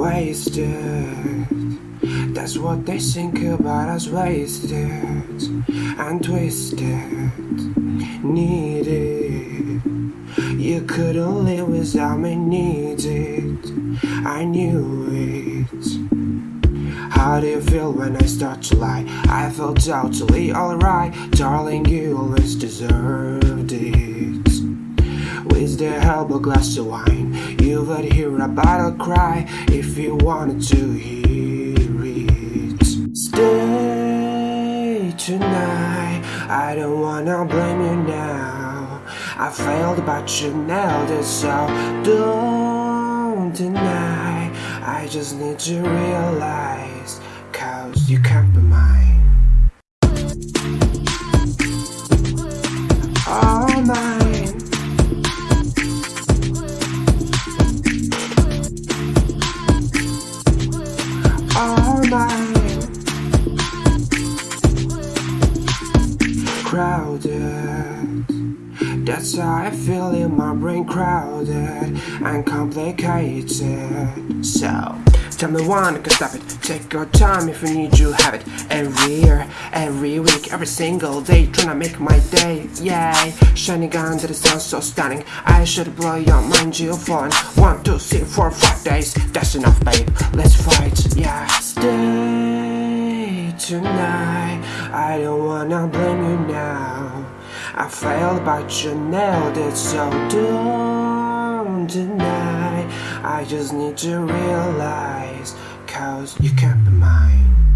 wasted. That's what they think about us wasted and twisted. Needed. You couldn't live without me, needed. I knew it. How do you feel when I start to lie? I felt totally alright, darling. You always deserved it. With the help a glass of wine, you would hear a battle cry if you wanted to hear it. Stay tonight. I don't wanna blame you now. I failed, but you nailed it, so don't deny. I just need to realize, cause you can't Crowded. That's how I feel in my brain crowded and complicated. So, tell me one, I can stop it. Take your time if you need, you have it. Every year, every week, every single day, trying to make my day. Yay, shining under the sun, so stunning. I should blow your mind, you falling. One, two, three, four, five days. That's enough, babe. Let's fight, yeah. Stay tonight. I don't wanna blame you now. I failed, but you nailed it, so don't deny. I just need to realize, cause you can't be mine.